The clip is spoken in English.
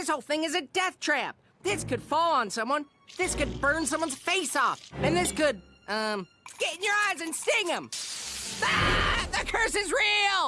This whole thing is a death trap. This could fall on someone. This could burn someone's face off. And this could, um, get in your eyes and sting them. Ah! The curse is real!